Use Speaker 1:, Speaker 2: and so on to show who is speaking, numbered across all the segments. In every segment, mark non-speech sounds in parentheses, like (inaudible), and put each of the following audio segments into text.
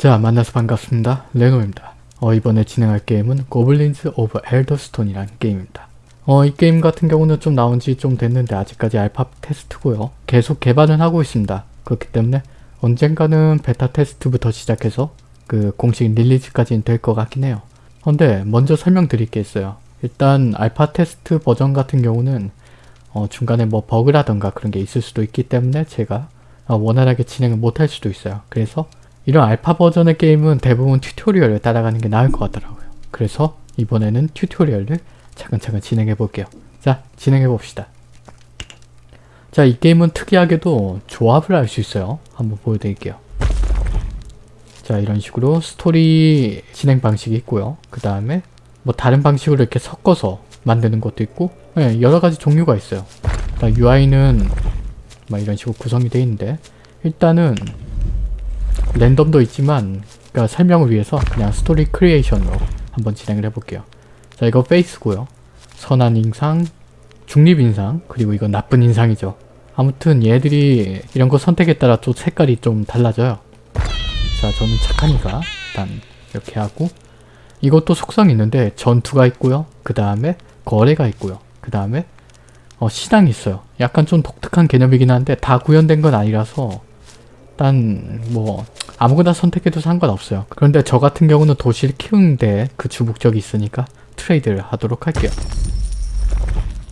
Speaker 1: 자 만나서 반갑습니다. 레노입니다. 어, 이번에 진행할 게임은 Goblins of Elderstone이라는 게임입니다. 어, 이 게임 같은 경우는 좀 나온 지 좀 됐는데 아직까지 알파 테스트고요. 계속 개발은 하고 있습니다. 그렇기 때문에 언젠가는 베타 테스트부터 시작해서 그 공식 release까지는 될 것 같긴 해요. 근데 먼저 설명드릴 게 있어요. 일단 알파 테스트 버전 같은 경우는 어, 중간에 뭐 버그라던가 그런 게 있을 수도 있기 때문에 제가 어, 원활하게 진행을 못 할 수도 있어요. 그래서 이런 알파 버전의 게임은 대부분 tutorial을 따라가는 게 나을 것 같더라고요. 그래서 이번에는 tutorial을 차근차근 진행해 볼게요. 자, 진행해 봅시다. 자, 이 게임은 특이하게도 조합을 할수 있어요. 한번 보여드릴게요. 자, 이런 식으로 스토리 진행 방식이 있고요. 그 다음에 뭐 다른 방식으로 이렇게 섞어서 만드는 것도 있고 네, 여러 가지 종류가 있어요. UI는 막 이런 식으로 구성이 되어 있는데 일단은 랜덤도 있지만 그러니까 설명을 위해서 그냥 story creation으로 한번 진행을 해볼게요. 자 이거 face고요. 선한 인상, 중립 인상, 그리고 이건 나쁜 인상이죠. 아무튼 얘들이 이런 거 선택에 따라 또 색깔이 좀 달라져요. 자 저는 착하니까 일단 이렇게 하고 이것도 속성이 있는데 전투가 있고요. 그 다음에 거래가 있고요. 그 다음에 어, 시장이 있어요. 약간 좀 독특한 개념이긴 한데 다 구현된 건 아니라서 일단 뭐 아무거나 선택해도 상관없어요. 그런데 저 같은 경우는 도시를 키우는데 그 주목적이 있으니까 트레이드를 하도록 할게요.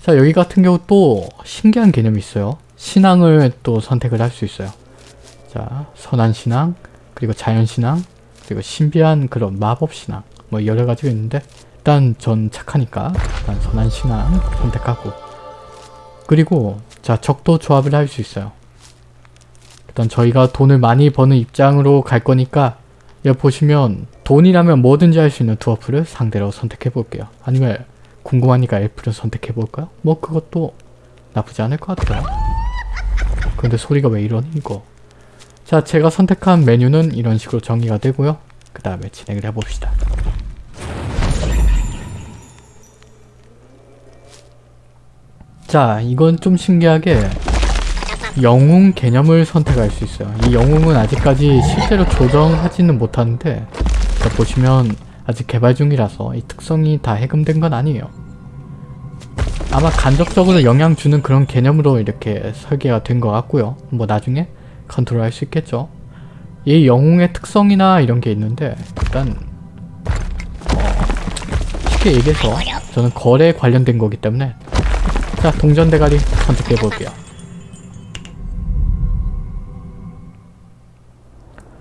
Speaker 1: 자 여기 같은 경우 또 신기한 개념이 있어요. 신앙을 또 선택을 할 수 있어요. 자 선한 신앙 그리고 자연 신앙 그리고 신비한 그런 마법 신앙 뭐 여러 가지가 있는데 일단 전 착하니까 일단 선한 신앙 선택하고 그리고 자 적도 조합을 할 수 있어요. 일단 저희가 돈을 많이 버는 입장으로 갈 거니까 여기 보시면 돈이라면 뭐든지 할 수 있는 두어프를 상대로 선택해 볼게요. 아니면 궁금하니까 엘프를 선택해 볼까요? 뭐 그것도 나쁘지 않을 것 같아요. 근데 소리가 왜 이러니 이거 자 제가 선택한 메뉴는 이런 식으로 정리가 되고요. 그 다음에 진행을 해봅시다. 자 이건 좀 신기하게 영웅 개념을 선택할 수 있어요. 이 영웅은 아직까지 실제로 조정하지는 못하는데 자, 보시면 아직 개발 중이라서 이 특성이 다 해금된 건 아니에요. 아마 간접적으로 영향 주는 그런 개념으로 이렇게 설계가 된 것 같고요. 뭐 나중에 컨트롤 할 수 있겠죠. 이 영웅의 특성이나 이런 게 있는데 일단 어, 쉽게 얘기해서 저는 거래에 관련된 거기 때문에 자 동전 대가리 선택해 볼게요.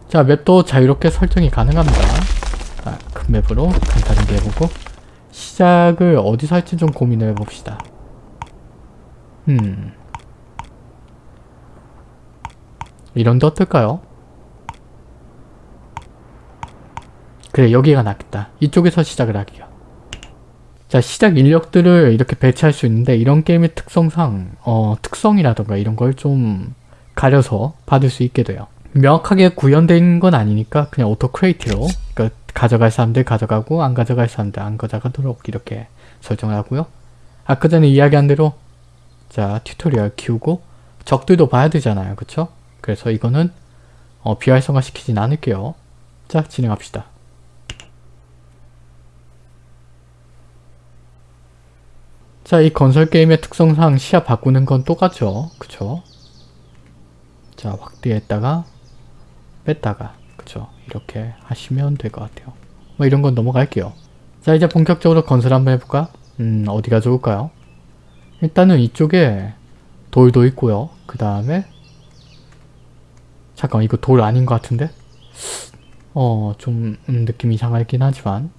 Speaker 1: 자 맵도 자유롭게 설정이 가능합니다. 자, 큰 맵으로 간단하게 해보고 시작을 어디서 할지 좀 고민을 해봅시다. 음 이런데 어떨까요? 그래 여기가 낫겠다. 이쪽에서 시작을 할게요. 자 시작 인력들을 이렇게 배치할 수 있는데 이런 게임의 특성상 어, 특성이라던가 이런 걸 좀 가려서 받을 수 있게 돼요. 명확하게 구현된 건 아니니까 그냥 auto create로 그러니까 가져갈 사람들 가져가고 안 가져갈 사람들 안 가져가도록 이렇게 설정을 하고요. 아까 전에 이야기한 대로 자 tutorial 키우고 적들도 봐야 되잖아요. 그쵸? 그래서 이거는 어, 비활성화 시키진 않을게요. 자 진행합시다. 자, 이 건설 게임의 특성상 시야 바꾸는 건 똑같죠. 그쵸? 자, 확대했다가 뺐다가 그쵸? 이렇게 하시면 될 것 같아요. 뭐 이런 건 넘어갈게요. 자, 이제 본격적으로 건설 한번 해볼까? 음, 어디가 좋을까요? 일단은 이쪽에 돌도 있고요. 그 다음에 잠깐 이거 돌 아닌 것 같은데? 어, 좀 음, 느낌이 이상하긴 하지만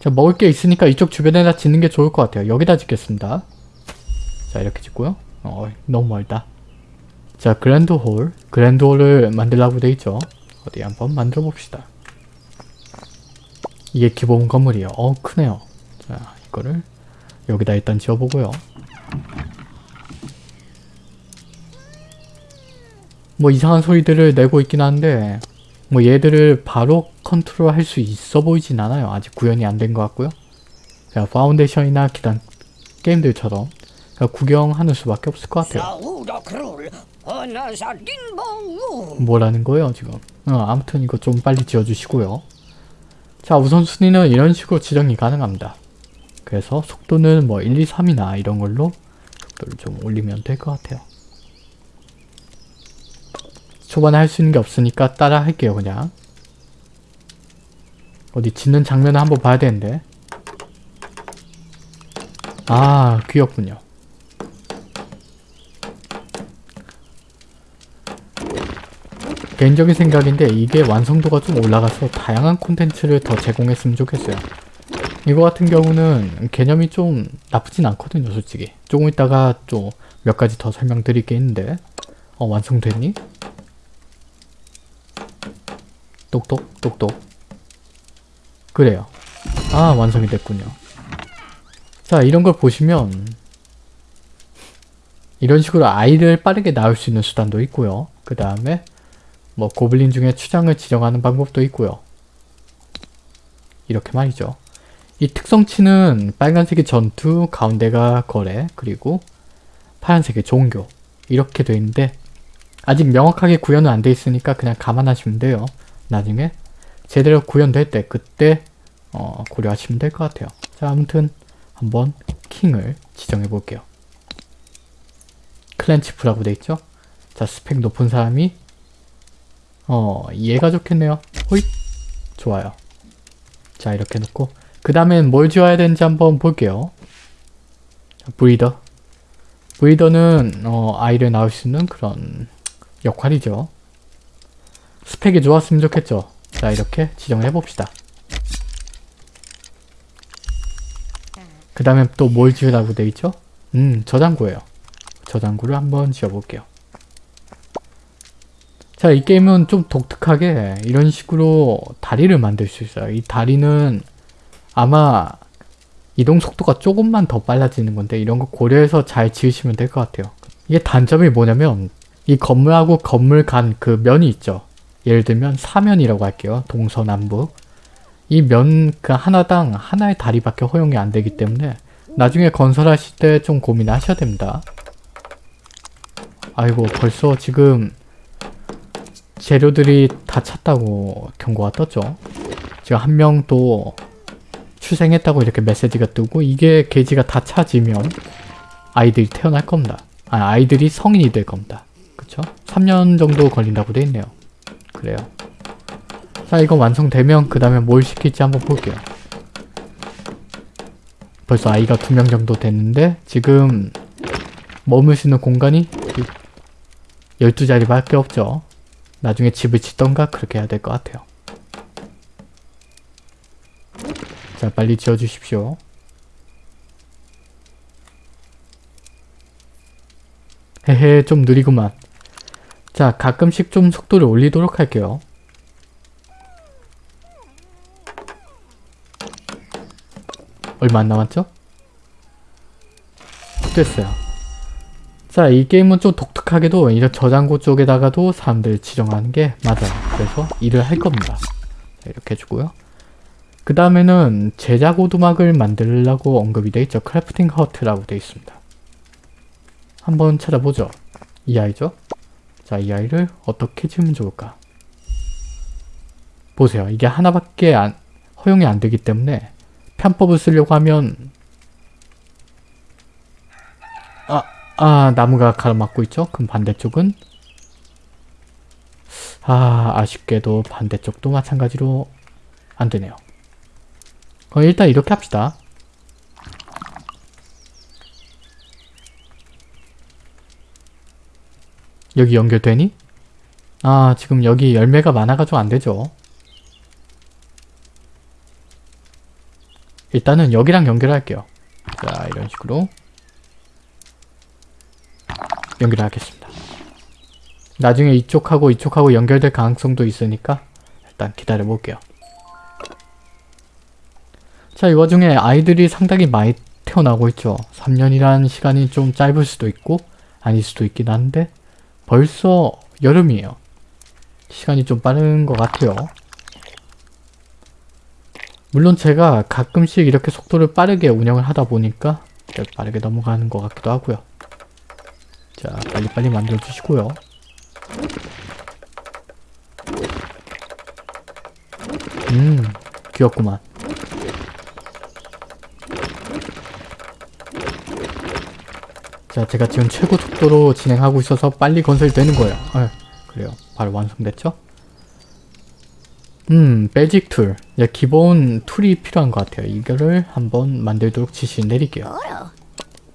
Speaker 1: 자 먹을 게 있으니까 이쪽 주변에다 짓는 게 좋을 것 같아요. 여기다 짓겠습니다. 자 이렇게 짓고요. 어 너무 멀다. 자 grand hall. Grand hall을 만들라고 돼 있죠. 어디 한번 만들어 봅시다. 이게 기본 건물이에요. 어 크네요. 자 이거를 여기다 일단 지어보고요. 뭐 이상한 소리들을 내고 있긴 한데 뭐 얘들을 바로 컨트롤 할 수 있어 보이진 않아요. 아직 구현이 안 된 것 같고요. 자, Foundation이나 기타 게임들처럼 구경하는 수밖에 없을 것 같아요. 뭐라는 거예요 지금? 어, 아무튼 이거 좀 빨리 지어주시고요. 자 우선순위는 이런 식으로 지정이 가능합니다. 그래서 속도는 뭐 1, 2, 3이나 이런 걸로 속도를 좀 올리면 될 것 같아요. 초반에 할 수 있는 게 없으니까 따라 할게요 그냥. 어디 짓는 장면을 한번 봐야 되는데. 아 귀엽군요 개인적인 생각인데 이게 완성도가 좀 올라가서 다양한 콘텐츠를 더 제공했으면 좋겠어요. 이거 같은 경우는 개념이 좀 나쁘진 않거든요 솔직히. 조금 있다가 또 몇 가지 더 설명드릴 게 있는데 어 완성됐니? 똑똑 똑똑 그래요. 아 완성이 됐군요. 자 이런 걸 보시면 이런 식으로 아이를 빠르게 낳을 수 있는 수단도 있고요. 그 다음에 뭐 고블린 중에 추장을 지정하는 방법도 있고요. 이렇게 말이죠. 이 특성치는 빨간색이 전투, 가운데가 거래, 그리고 파란색이 종교 이렇게 돼 있는데 아직 명확하게 구현은 안 돼 있으니까 그냥 감안하시면 돼요. 나중에 제대로 구현될 때 그때 어, 고려하시면 될 것 같아요. 자 아무튼 한번 킹을 지정해 볼게요. 클랜치프라고 돼 있죠? 자 스펙 높은 사람이 어 얘가 좋겠네요. 호잇 좋아요. 자 이렇게 놓고 그 다음엔 뭘 지어야 되는지 한번 볼게요. 자, 브리더 브리더는 어, 아이를 낳을 수 있는 그런 역할이죠. 스펙이 좋았으면 좋겠죠. 자 이렇게 지정을 해봅시다. 그 다음에 또 뭘 지으라고 돼 있죠? 음 저장고예요. 저장고를 한번 지어볼게요. 자, 이 게임은 좀 독특하게 이런 식으로 다리를 만들 수 있어요. 이 다리는 아마 이동 속도가 조금만 더 빨라지는 건데 이런 거 고려해서 잘 지으시면 될 것 같아요. 이게 단점이 뭐냐면 이 건물하고 건물 간 그 면이 있죠. 예를 들면 사면이라고 할게요. 동서남북. 이 면 그 하나당 하나의 다리밖에 허용이 안 되기 때문에 나중에 건설하실 때 좀 고민하셔야 됩니다. 아이고 벌써 지금 재료들이 다 찼다고 경고가 떴죠. 지금 한 명 또 출생했다고 이렇게 메시지가 뜨고 이게 게이지가 다 차지면 아이들이 태어날 겁니다. 아, 아이들이 성인이 될 겁니다. 그쵸? 3년 정도 걸린다고 돼 있네요. 그래요. 자 이거 완성되면 그 다음에 뭘 시킬지 한번 볼게요. 벌써 아이가 두 명 정도 됐는데 지금 머물 수 있는 공간이 12자리 밖에 없죠. 나중에 집을 짓던가 그렇게 해야 될 것 같아요. 자 빨리 지어주십시오. 헤헤 좀 느리구만. 자 가끔씩 좀 속도를 올리도록 할게요. 얼마 안 남았죠? 됐어요. 자, 이 게임은 좀 독특하게도 이런 저장고 쪽에다가도 사람들 지정하는 게 맞아요. 그래서 일을 할 겁니다. 자, 이렇게 해주고요. 그 다음에는 제작 오두막을 만들려고 언급이 돼 있죠. crafting hut라고 돼 있습니다. 한번 찾아보죠. 이 아이죠? 자, 이 아이를 어떻게 지으면 좋을까? 보세요. 이게 하나밖에 안, 허용이 안 되기 때문에 편법을 쓰려고 하면 아, 아 나무가 가로막고 있죠? 그럼 반대쪽은 아 아쉽게도 반대쪽도 마찬가지로 안 되네요. 어, 일단 이렇게 합시다. 여기 연결되니? 아 지금 여기 열매가 많아가지고 안되죠. 일단은 여기랑 연결할게요. 자 이런 식으로 연결하겠습니다. 나중에 이쪽하고 이쪽하고 연결될 가능성도 있으니까 일단 기다려 볼게요. 자, 이 와중에 아이들이 상당히 많이 태어나고 있죠. 3년이라는 시간이 좀 짧을 수도 있고 아닐 수도 있긴 한데 벌써 여름이에요. 시간이 좀 빠른 것 같아요. 물론 제가 가끔씩 이렇게 속도를 빠르게 운영을 하다 보니까 빠르게 넘어가는 것 같기도 하고요. 자, 빨리빨리 만들어 주시고요. 음, 귀엽구만. 자, 제가 지금 최고 속도로 진행하고 있어서 빨리 건설되는 거예요. 아, 그래요. 바로 완성됐죠? 음, basic tool. 야, 기본 tool이 필요한 것 같아요. 이거를 한번 만들도록 지시 내릴게요.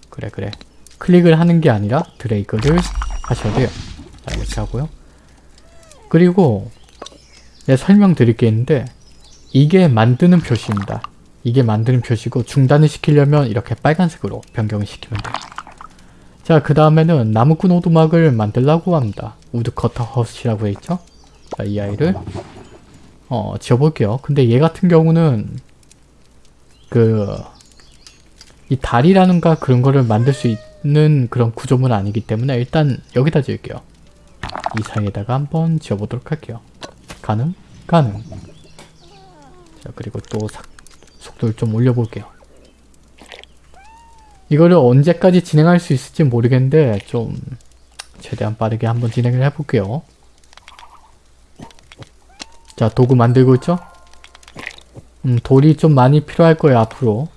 Speaker 1: 그래, 그래. 클릭을 하는 게 아니라 드래그를 하셔야 돼요. 자, 이렇게 하고요. 그리고 네, 설명드릴 게 있는데 이게 만드는 표시입니다. 이게 만드는 표시고 중단을 시키려면 이렇게 빨간색으로 변경을 시키면 돼요. 자, 그 다음에는 나무꾼 오두막을 만들라고 합니다. woodcutter hut이라고 돼있죠? 자, 이 아이를 어, 지어볼게요. 근데 얘 같은 경우는 그 이 다리라는가 그런 거를 만들 수 있 는 그런 구조물은 아니기 때문에 일단 여기다 지을게요. 이 사이에다가 한번 지어보도록 할게요. 가능? 가능. 자, 그리고 또 삭- 속도를 좀 올려볼게요. 이거를 언제까지 진행할 수 있을지 모르겠는데 좀 최대한 빠르게 한번 진행을 해볼게요. 자, 도구 만들고 있죠? 음, 돌이 좀 많이 필요할 거예요, 앞으로.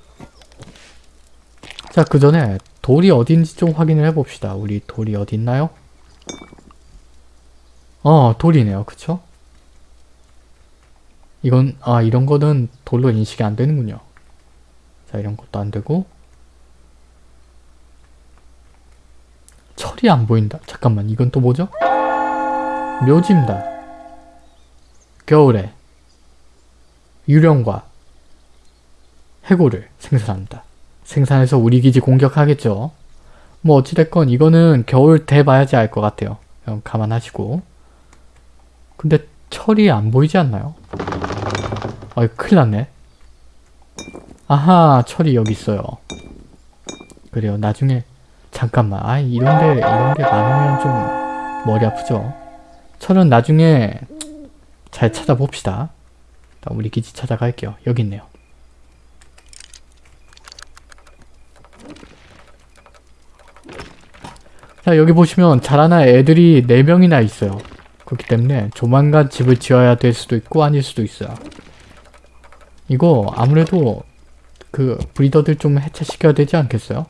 Speaker 1: 자, 그 전에 돌이 어딘지 좀 확인을 해봅시다. 우리 돌이 어디 있나요? 어, 돌이네요. 그쵸? 이건, 아, 이런 거는 돌로 인식이 안 되는군요. 자, 이런 것도 안 되고. 철이 안 보인다. 잠깐만, 이건 또 뭐죠? 묘지입니다. 겨울에 유령과 해골을 생산합니다. 생산해서 우리 기지 공격하겠죠. 뭐 어찌됐건 이거는 겨울 돼 봐야지 알 것 같아요. 감안하시고. 근데 철이 안 보이지 않나요? 어이 큰일 났네. 아하 철이 여기 있어요. 그래요 나중에 잠깐만 아 이런데 이런게 많으면 좀 머리 아프죠. 철은 나중에 잘 찾아봅시다. 우리 기지 찾아갈게요. 여기 있네요. 자 여기 보시면 자라나 애들이 4명이나 있어요. 그렇기 때문에 조만간 집을 지어야 될 수도 있고 아닐 수도 있어요. 이거 아무래도 그 브리더들 좀 해체시켜야 되지 않겠어요?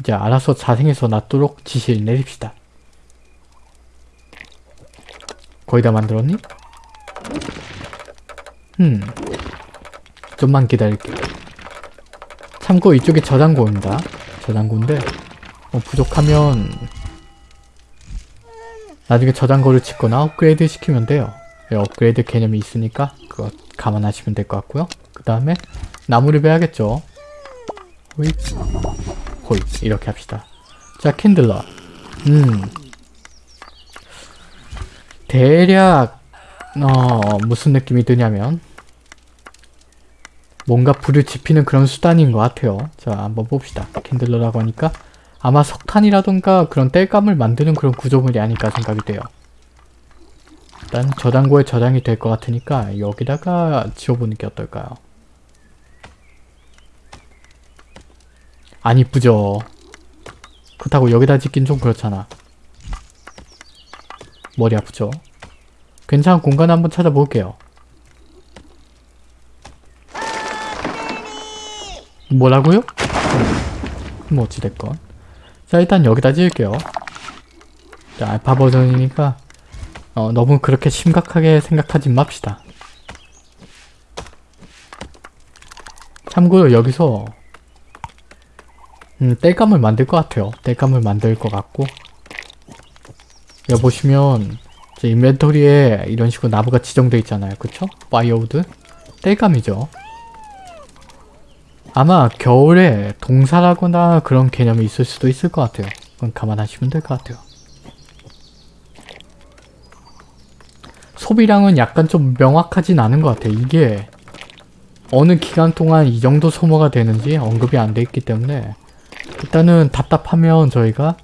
Speaker 1: 이제 알아서 자생해서 낫도록 지시를 내립시다. 거의 다 만들었니? 음. 좀만 기다릴게요. 참고 이쪽이 저장고입니다. 저장고인데 뭐 부족하면 나중에 저장고를 짓거나 업그레이드 시키면 돼요. 예, 업그레이드 개념이 있으니까 그거 감안하시면 될 것 같고요. 그 다음에 나무를 베야겠죠. 호잇 호잇 이렇게 합시다. 자 Candler 음 대략 어 무슨 느낌이 드냐면 뭔가 불을 지피는 그런 수단인 것 같아요. 자 한번 봅시다. Candler라고 하니까 아마 석탄이라던가 그런 땔감을 만드는 그런 구조물이 아닐까 생각이 돼요. 일단 저장고에 저장이 될 것 같으니까 여기다가 지어보는 게 어떨까요? 안 이쁘죠? 그렇다고 여기다 짓긴 좀 그렇잖아. 머리 아프죠? 괜찮은 공간 한번 찾아볼게요. 뭐라고요? 음, 뭐 어찌됐건. 자 일단 여기다 지을게요. 자 알파 버전이니까 어, 너무 그렇게 심각하게 생각하지 맙시다. 참고로 여기서 음, 땔감을 만들 것 같아요. 땔감을 만들 것 같고 여기 보시면 제 inventory에 이런 식으로 나무가 지정되어 있잖아요. 그쵸? firewood? 땔감이죠. 아마 겨울에 동사라거나 그런 개념이 있을 수도 있을 것 같아요. 그건 감안하시면 될 것 같아요. 소비량은 약간 좀 명확하진 않은 것 같아요. 이게 어느 기간 동안 이 정도 소모가 되는지 언급이 안 돼 있기 때문에 일단은 답답하면 저희가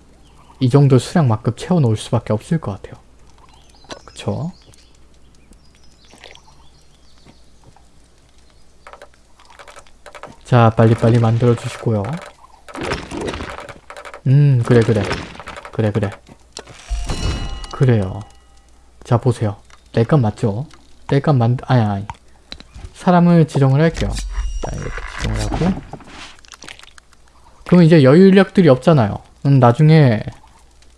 Speaker 1: 이 정도 수량만큼 채워놓을 수밖에 없을 것 같아요. 그쵸? 자 빨리빨리 만들어 주시고요. 음 그래 그래. 그래 그래 그래요 자 보세요 땔감 맞죠? 땔감 만 아니 아니 사람을 지정을 할게요 자 이렇게 지정을 하고 그럼 이제 여유 인력들이 없잖아요 음, 나중에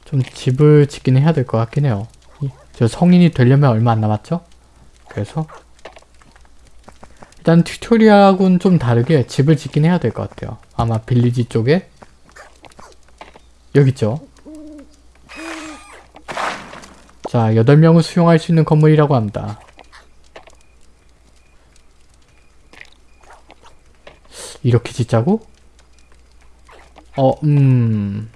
Speaker 1: 좀 집을 짓긴 해야 될 것 같긴 해요 이- 저 성인이 되려면 얼마 안 남았죠? 그래서 일단 튜토리얼하고는 좀 다르게 집을 짓긴 해야 될 것 같아요 아마 빌리지 쪽에 여기 있죠 자 8명을 수용할 수 있는 건물이라고 합니다 이렇게 짓자고? 어, 음...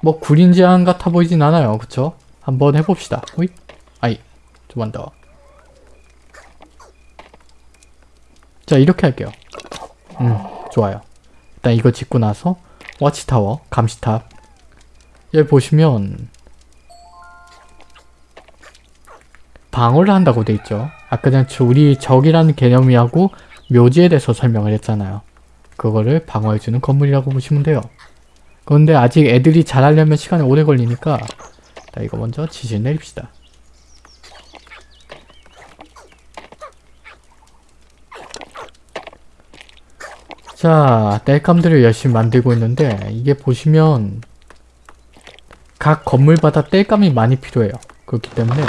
Speaker 1: 뭐 구린 제한 같아 보이진 않아요. 그쵸? 한번 해봅시다. 호잇. 아이, 좀만 더. 자, 이렇게 할게요. 음, 좋아요. 일단 이거 짓고 나서 워치타워, 감시탑. 여기 보시면 방어를 한다고 돼 있죠. 아까 전에 저 우리 적이라는 개념이 하고 묘지에 대해서 설명을 했잖아요. 그거를 방어해주는 건물이라고 보시면 돼요. 그런데 아직 애들이 자라려면 시간이 오래 걸리니까 자, 이거 먼저 지시를 내립시다. 자, 땔감들을 열심히 만들고 있는데 이게 보시면 각 건물마다 땔감이 많이 필요해요. 그렇기 때문에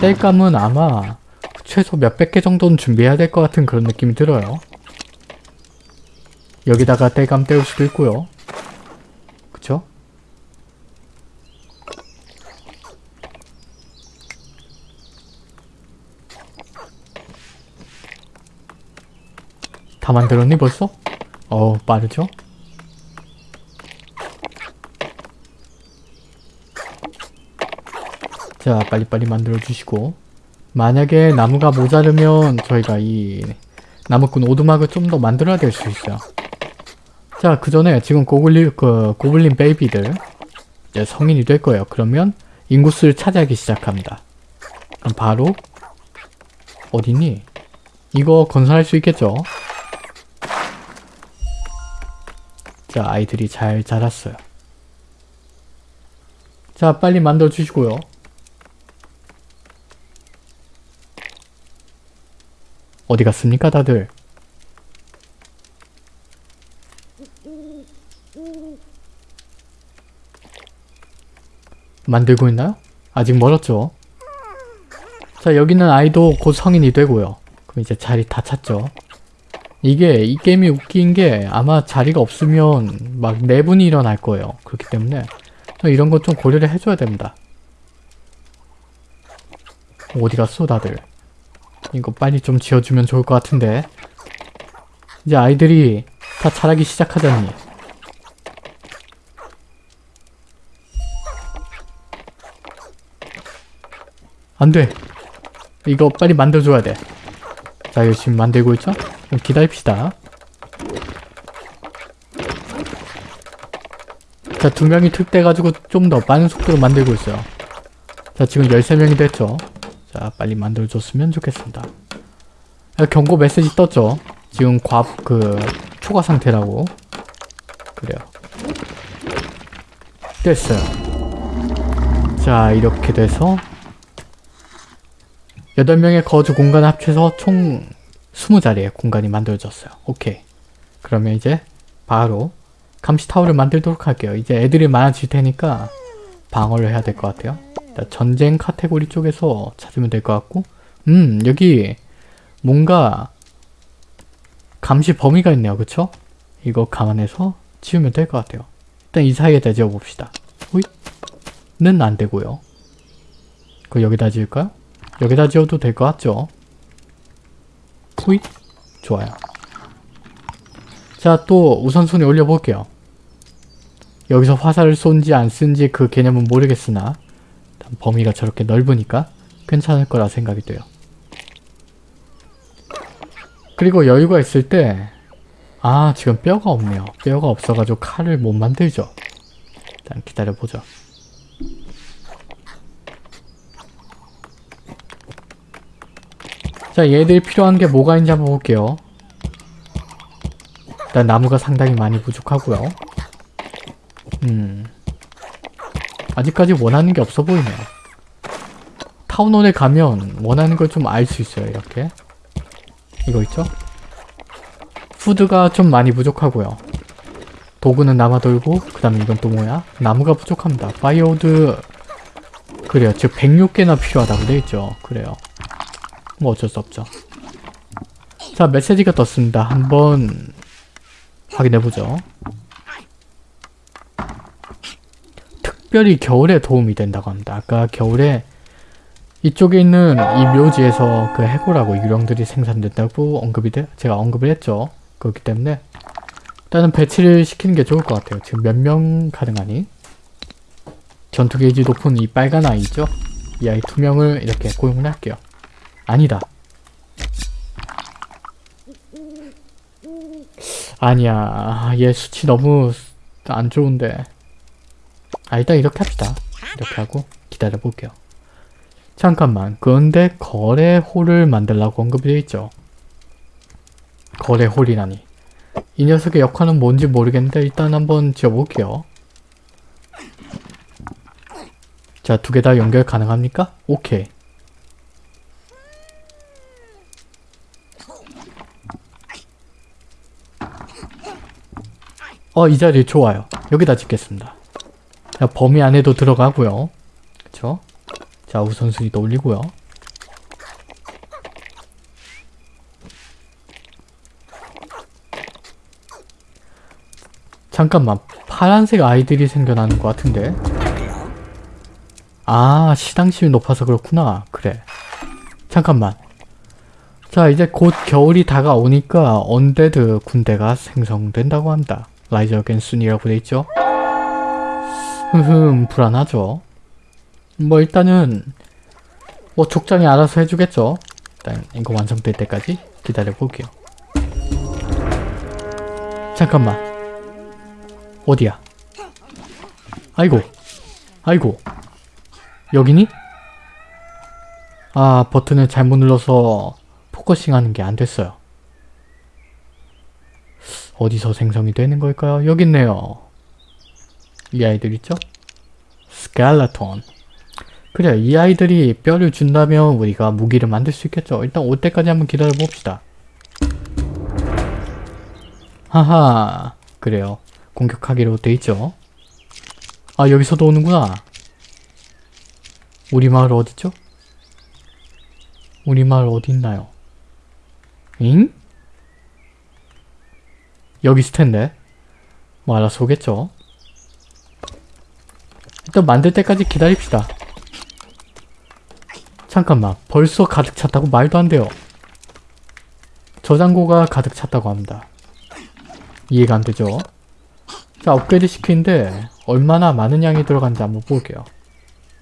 Speaker 1: 땔감은 아마 최소 몇백 개 정도는 준비해야 될 것 같은 그런 느낌이 들어요. 여기다가 땔감 떼울 수도 있고요. 그쵸? 다 만들었니 벌써? 어 빠르죠? 자 빨리빨리 만들어 주시고 만약에 나무가 모자르면 저희가 이 나무꾼 오두막을 좀 더 만들어야 될 수 있어요 자 그 전에 지금 고블린 그 고블린 베이비들 이제 성인이 될 거예요 그러면 인구수를 차지하기 시작합니다 그럼 바로 어디니? 이거 건설할 수 있겠죠? 자 아이들이 잘 자랐어요 자 빨리 만들어 주시고요 어디 갔습니까 다들? 만들고 있나요? 아직 멀었죠? 자 여기는 아이도 곧 성인이 되고요 그럼 이제 자리 다 찼죠 이게 이 게임이 웃긴 게 아마 자리가 없으면 막 내분이 일어날 거예요. 그렇기 때문에. 이런 거좀 고려를 해줘야 됩니다. 어디 갔어 다들? 이거 빨리 좀 지어주면 좋을 것 같은데. 이제 아이들이 다 자라기 시작하자니. 안돼. 이거 빨리 만들어줘야 돼 자 열심히 만들고 있죠? 좀 기다립시다. 자 두 명이 특대가지고 좀 더 빠른 속도로 만들고 있어요. 자 지금 13명이 됐죠? 자 빨리 만들어줬으면 좋겠습니다. 아, 경고 메시지 떴죠? 지금 과, 그 초과 상태라고. 그래요. 됐어요. 자 이렇게 돼서 8명의 거주 공간 합쳐서 총 20자리의 공간이 만들어졌어요. 오케이. 그러면 이제 바로 감시타워를 만들도록 할게요. 이제 애들이 많아질 테니까 방어를 해야 될 것 같아요. 전쟁 카테고리 쪽에서 찾으면 될 것 같고. 음 여기 뭔가 감시 범위가 있네요. 그쵸? 이거 감안해서 지으면 될 것 같아요. 일단 이 사이에다 지어봅시다. 호잇. 는 안 되고요. 그 여기다 지을까요? 여기다 지어도 될 것 같죠? 호잇 좋아요 자 또 우선순위 올려볼게요 여기서 화살을 쏜지 안 쏜지 그 개념은 모르겠으나 범위가 저렇게 넓으니까 괜찮을 거라 생각이 돼요. 그리고 여유가 있을 때 아 지금 뼈가 없네요. 뼈가 없어가지고 칼을 못 만들죠. 일단 기다려보죠. 자 얘들이 필요한 게 뭐가 있는지 한번 볼게요. 일단 나무가 상당히 많이 부족하고요. 음. 아직까지 원하는 게 없어 보이네요. town hall에 가면 원하는 걸 좀 알 수 있어요, 이렇게. 이거 있죠? food가 좀 많이 부족하고요. 도구는 남아돌고, 그 다음에 이건 또 뭐야? 나무가 부족합니다. firewood, 그래요. 즉 106개나 필요하다고 돼있죠. 그래요. 뭐 어쩔 수 없죠. 자, 메시지가 떴습니다. 한번 확인해보죠. 특별히 겨울에 도움이 된다고 합니다. 아까 겨울에 이쪽에 있는 이 묘지에서 그 해골하고 유령들이 생산된다고 언급이 돼 제가 언급을 했죠. 그렇기 때문에 일단은 배치를 시키는 게 좋을 것 같아요. 지금 몇 명 가능하니? 전투 게이지 높은 이 빨간 아이 있죠? 이 아이 두 명을 이렇게 고용을 할게요. 아니다. 아니야. 얘 수치 너무 안 좋은데. 아, 일단 이렇게 합시다. 이렇게 하고 기다려 볼게요. 잠깐만. 그런데 거래홀을 만들라고 언급이 되어 있죠. 거래홀이라니. 이 녀석의 역할은 뭔지 모르겠는데 일단 한번 지어볼게요. 자, 두 개 다 연결 가능합니까? 오케이. 어, 이 자리 좋아요. 여기다 짓겠습니다. 자, 범위 안에도 들어가고요. 그쵸? 자, 우선순위도 올리고요. 잠깐만, 파란색 아이들이 생겨나는 것 같은데? 아, 신앙심이 높아서 그렇구나. 그래. 잠깐만. 자, 이제 곧 겨울이 다가오니까 undead 군대가 생성된다고 합니다. rise again soon이라고 돼 있죠? 흠흠, 불안하죠? 뭐 일단은 뭐 족장이 알아서 해주겠죠? 일단 이거 완성될 때까지 기다려 볼게요. 잠깐만. 어디야? 아이고. 아이고. 여기니? 아, 버튼을 잘못 눌러서 focusing 하는 게 안 됐어요. 어디서 생성이 되는 걸까요? 여기 있네요. 이 아이들 있죠? 스켈레톤. 그래, 이 아이들이 뼈를 준다면 우리가 무기를 만들 수 있겠죠. 일단 올 때까지 한번 기다려 봅시다. 하하, 그래요. 공격하기로 돼 있죠. 아, 여기서도 오는구나. 우리 마을 어디죠? 우리 마을 어디 있나요? 잉? 여기 있을 텐데. 뭐 알아서 오겠죠. 일단 만들 때까지 기다립시다. 잠깐만. 벌써 가득 찼다고 말도 안 돼요. 저장고가 가득 찼다고 합니다. 이해가 안 되죠? 자, 업그레이드 시키는데 얼마나 많은 양이 들어간지 한번 볼게요.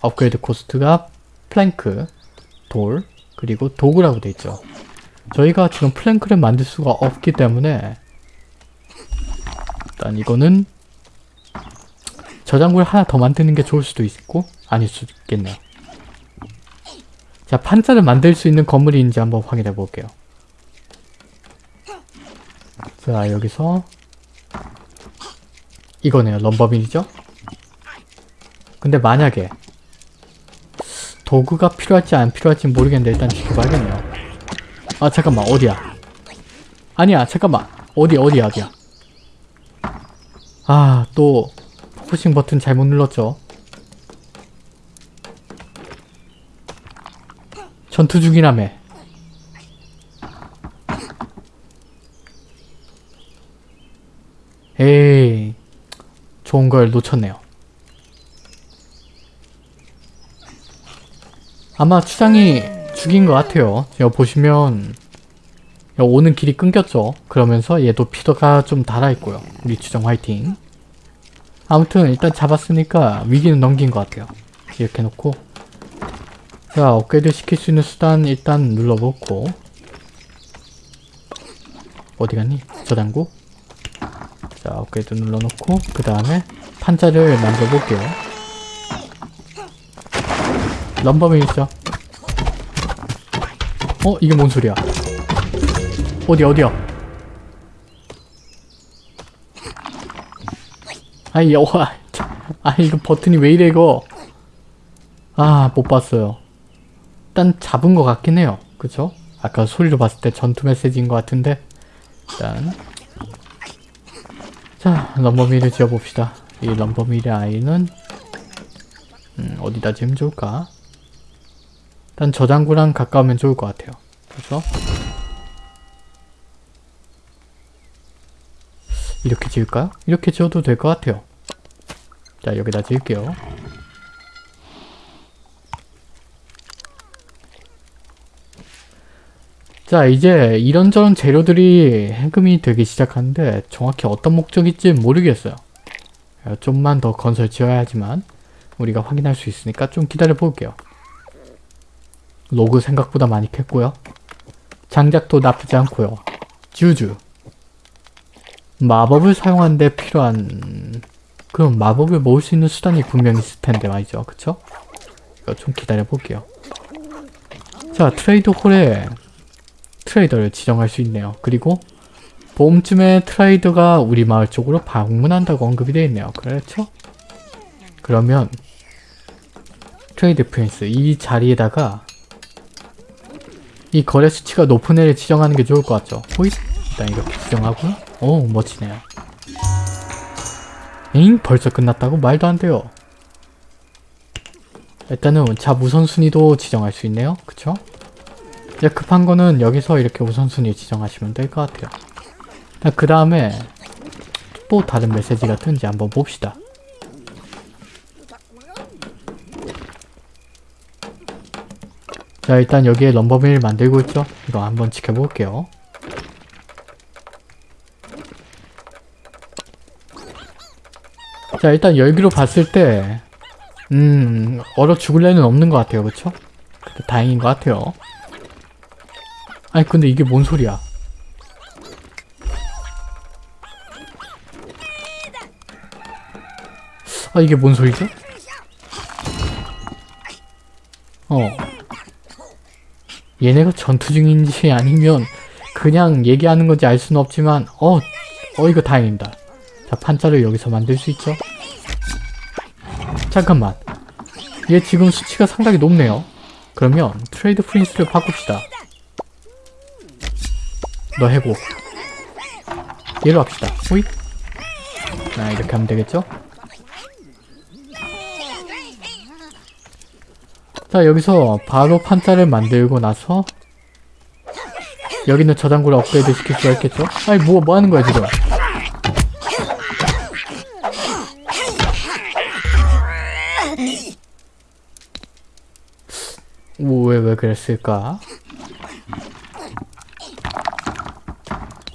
Speaker 1: upgrade cost가 plank, 돌, 그리고 도구라고 돼 있죠. 저희가 지금 plank를 만들 수가 없기 때문에 일단 이거는 저장고를 하나 더 만드는 게 좋을 수도 있고 아닐 수도 있겠네요. 자, 판자를 만들 수 있는 건물이 있는지 한번 확인해 볼게요. 자, 여기서 이거네요. 럼버빈이죠? 근데 만약에 도구가 필요할지 안 필요할지 모르겠는데 일단 지켜봐야겠네요. 아 잠깐만 어디야? 아니야 잠깐만 어디 어디야 어디야? 아 또 focusing 버튼 잘못 눌렀죠? 전투 중이라며 에이 좋은 걸 놓쳤네요. 아마 추장이 죽인 것 같아요. 여기 보시면 오는 길이 끊겼죠. 그러면서 얘도 피더가 좀 달아있고요. 우리 추장 화이팅. 아무튼 일단 잡았으니까 위기는 넘긴 것 같아요. 이렇게 놓고 자 업그레이드 시킬 수 있는 수단 일단 눌러놓고 어디 갔니? 저장고 자 업그레이드 눌러놓고 그 다음에 판자를 만들어 볼게요. 럼버맨 있죠? 어? 이게 뭔 소리야? 어디 어디야? 아이 와아 이거 버튼이 왜 이래 이거? 아 못 봤어요. 일단 잡은 것 같긴 해요. 그쵸? 아까 소리로 봤을 때 전투 메시지인 것 같은데? 일단. 자 럼버밀을 지어봅시다. 이 럼버밀의 아이는 음, 어디다 지으면 좋을까? 일단 저장고랑 가까우면 좋을 것 같아요. 그래서 이렇게 지을까요? 이렇게 지어도 될 것 같아요. 자 여기다 지을게요. 자 이제 이런저런 재료들이 해금이 되기 시작하는데 정확히 어떤 목적일지 모르겠어요. 어, 좀만 더 건설 지어야 하지만 우리가 확인할 수 있으니까 좀 기다려 볼게요. 로그 생각보다 많이 캤고요. 장작도 나쁘지 않고요. 주주 마법을 사용하는 데 필요한 그럼 마법을 모을 수 있는 수단이 분명히 있을 텐데 말이죠 그쵸? 이거 좀 기다려 볼게요 자 트레이드 홀에 트레이더를 지정할 수 있네요 그리고 봄쯤에 트레이더가 우리 마을 쪽으로 방문한다고 언급이 되어 있네요 그렇죠? 그러면 trade prince 이 자리에다가 이 거래 수치가 높은 애를 지정하는 게 좋을 것 같죠? 호잇! 일단 이렇게 지정하고요. 오 멋지네요. 에잉? 벌써 끝났다고? 말도 안 돼요. 일단은 자 우선순위도 지정할 수 있네요. 그쵸? 이제 급한 거는 여기서 이렇게 우선순위 지정하시면 될 것 같아요. 그 다음에 또 다른 메시지가 뜬지 한번 봅시다. 자 일단 여기에 럼버밀 만들고 있죠? 이거 한번 지켜볼게요. 자 일단 열기로 봤을 때 음... 얼어 죽을 애는 없는 것 같아요 그쵸? 다행인 것 같아요 아니 근데 이게 뭔 소리야 아 이게 뭔 소리죠? 어 얘네가 전투 중인지 아니면 그냥 얘기하는 건지 알 수는 없지만 어, 어 이거 다행입니다. 자 판자를 여기서 만들 수 있죠? 잠깐만 얘 지금 수치가 상당히 높네요. 그러면 트레이드 프린스를 바꿉시다. 너 해고 얘로 합시다. 호잇 자 이렇게 하면 되겠죠? 자 여기서 바로 판자를 만들고 나서 여기는 저장고를 업그레이드 시킬 수가 있겠죠? 아니 뭐, 뭐 하는 거야 지금 왜, 왜 그랬을까?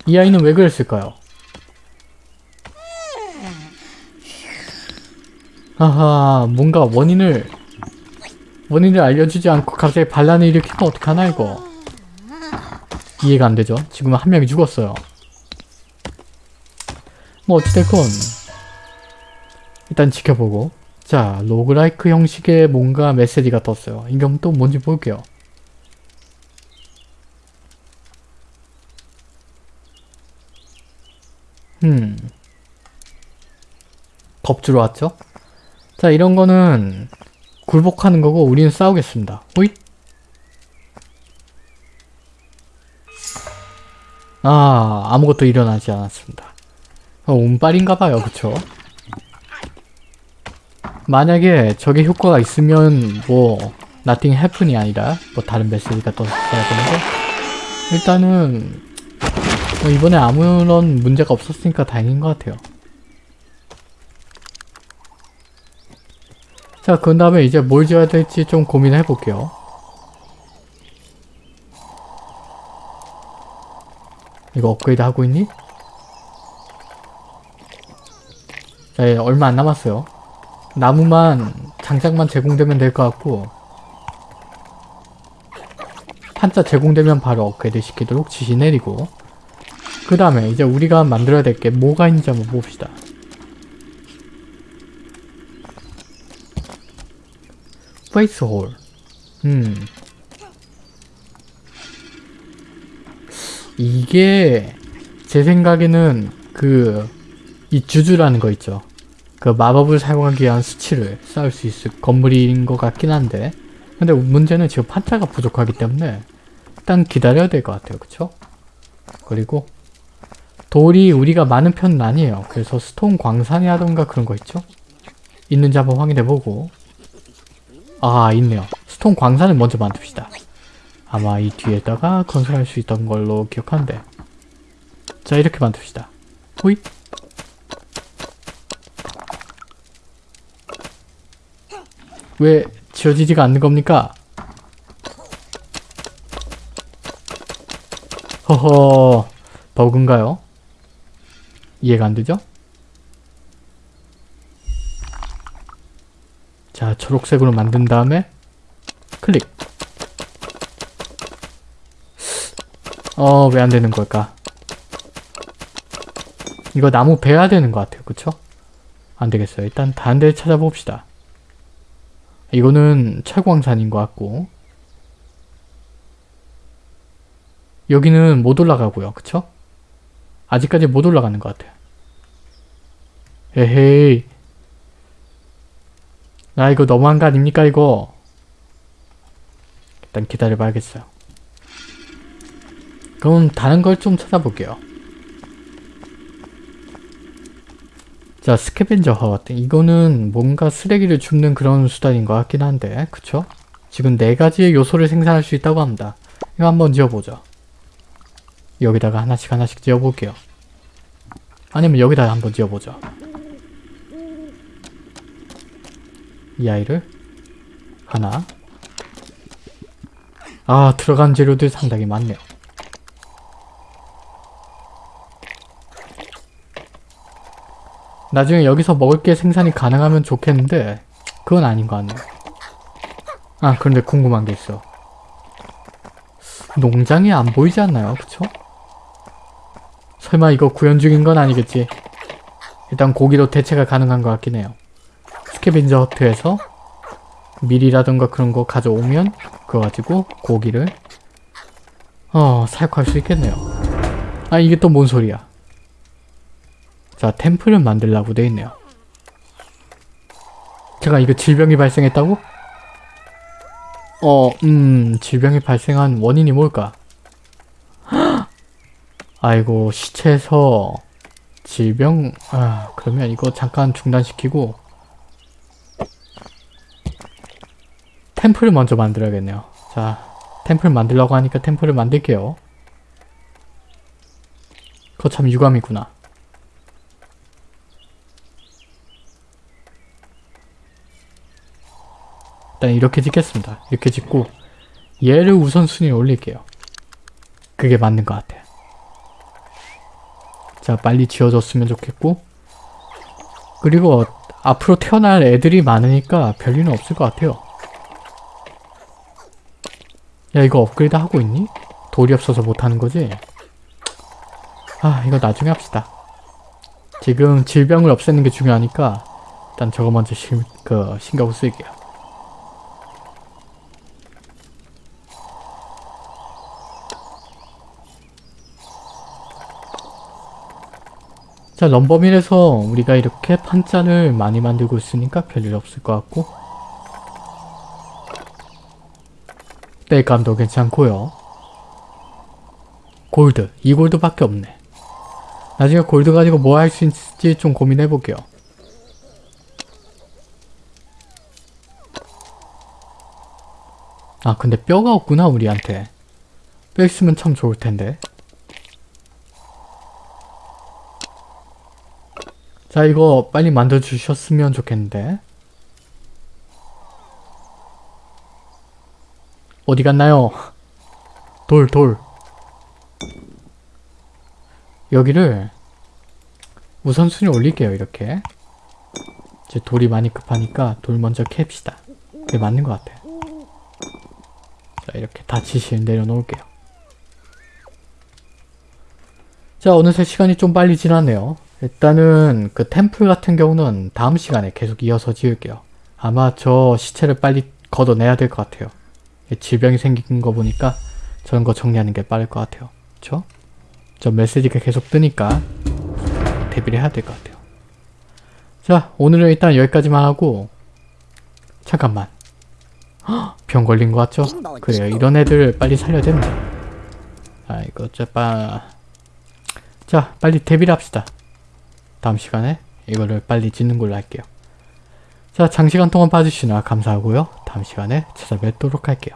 Speaker 1: 이 아이는 왜 그랬을까요? 아하 뭔가 원인을 원인을 알려주지 않고 갑자기 반란을 일으키면 어떡하나 이거 이해가 안 되죠? 지금 한 명이 죽었어요 뭐 어찌됐건 일단 지켜보고 자 로그라이크 형식의 뭔가 메시지가 떴어요 이건 또 뭔지 볼게요 음 겁주러 왔죠? 자 이런 거는 굴복하는 거고 우리는 싸우겠습니다. 호잇! 아 아무것도 일어나지 않았습니다. 어, 운빨인가봐요 그쵸? 만약에 저게 효과가 있으면 뭐 nothing happen이 아니라 뭐 다른 메시지가 떴어야 되는데 일단은 뭐 이번에 아무런 문제가 없었으니까 다행인 것 같아요. 자, 그 다음에 이제 뭘 지어야 될지 좀 고민해 볼게요. 이거 업그레이드 하고 있니? 자, 예, 얼마 안 남았어요. 나무만, 장작만 제공되면 될 것 같고 판자 제공되면 바로 업그레이드 시키도록 지시 내리고 그 다음에 이제 우리가 만들어야 될 게 뭐가 있는지 한번 봅시다. faith hall. 음. 이게 제 생각에는 그 이 juju라는 거 있죠. 그 마법을 사용하기 위한 수치를 쌓을 수 있을 건물인 것 같긴 한데 근데 문제는 지금 판자가 부족하기 때문에 일단 기다려야 될 것 같아요. 그쵸? 그리고 돌이 우리가 많은 편은 아니에요. 그래서 stone 광산이라던가 그런 거 있죠? 있는지 한번 확인해보고 아 있네요. stone 광산을 먼저 만듭시다. 아마 이 뒤에다가 건설할 수 있던 걸로 기억하는데 자 이렇게 만듭시다. 호잇 왜 지어지지가 않는 겁니까? 허허 버그인가요? 이해가 안 되죠? 자 초록색으로 만든 다음에 클릭 어 왜 안 되는 걸까? 이거 나무 베야 되는 것 같아요 그쵸? 안 되겠어요 일단 다른 데 찾아봅시다 이거는 철광산인 것 같고 여기는 못 올라가고요. 그쵸? 아직까지 못 올라가는 것 같아요. 에헤이 나 이거 너무한 거 아닙니까 이거 일단 기다려 봐야겠어요. 그럼 다른 걸 좀 찾아볼게요. 자 스캐벤저 허트 이거는 뭔가 쓰레기를 줍는 그런 수단인 것 같긴 한데 그쵸? 지금 네 가지의 요소를 생산할 수 있다고 합니다. 이거 한번 지어보죠. 여기다가 하나씩 하나씩 지어볼게요. 아니면 여기다가 한번 지어보죠. 이 아이를 하나 아 들어간 재료들 상당히 많네요. 나중에 여기서 먹을 게 생산이 가능하면 좋겠는데 그건 아닌 것 같네요. 아 그런데 궁금한 게 있어. 농장이 안 보이지 않나요? 그쵸? 설마 이거 구현 중인 건 아니겠지? 일단 고기로 대체가 가능한 것 같긴 해요. 스캐빈저 허트에서 밀이라던가 그런 거 가져오면 그거 가지고 고기를 어 사육할 수 있겠네요. 아 이게 또 뭔 소리야? 자 템플을 만들라고 돼 있네요. 제가 이거 질병이 발생했다고? 어, 음, 질병이 발생한 원인이 뭘까? (gasps) 아이고, 시체에서 질병, 아, 그러면 이거 잠깐 중단시키고 템플을 먼저 만들어야겠네요. 자, 템플 만들려고 하니까 템플을 만들게요. 그거 참 유감이구나. 일단 이렇게 짓겠습니다. 이렇게 짓고 얘를 우선순위에 올릴게요. 그게 맞는 것 같아요. 자 빨리 지어졌으면 좋겠고 그리고 앞으로 태어날 애들이 많으니까 별일은 없을 것 같아요. 야 이거 업그레이드 하고 있니? 돌이 없어서 못하는 거지? 아 이거 나중에 합시다. 지금 질병을 없애는 게 중요하니까 일단 저거 먼저 신, 그, 신경 쓸게요. 자 럼버밀에서 우리가 이렇게 판잔을 많이 만들고 있으니까 별일 없을 것 같고. 땔감도 괜찮고요. 골드. 이 골드밖에 없네. 나중에 골드 가지고 뭐 할 수 있을지 좀 고민해 볼게요. 아 근데 뼈가 없구나 우리한테. 뼈 있으면 참 좋을 텐데 자 이거 빨리 만들어 주셨으면 좋겠는데. 어디 갔나요? 돌 돌. 여기를 우선순위 올릴게요 이렇게. 이제 돌이 많이 급하니까 돌 먼저 캡시다. 그게 맞는 것 같아. 자 이렇게 다 지시를 내려놓을게요. 자 어느새 시간이 좀 빨리 지났네요 일단은 그 템플 같은 경우는 다음 시간에 계속 이어서 지을게요. 아마 저 시체를 빨리 걷어내야 될 것 같아요. 질병이 생긴 거 보니까 저런 거 정리하는 게 빠를 것 같아요. 그쵸? 저 메시지가 계속 뜨니까 대비를 해야 될 것 같아요. 자, 오늘은 일단 여기까지만 하고 잠깐만. 헉, 병 걸린 거 같죠? 그래요. 이런 애들 빨리 살려야 됩니다. 아, 이거 어쩌빠. 자, 빨리 데뷔를 합시다. 다음 시간에 이거를 빨리 짓는 걸로 할게요. 자, 장시간 동안 봐주시느라 감사하고요. 다음 시간에 찾아뵙도록 할게요.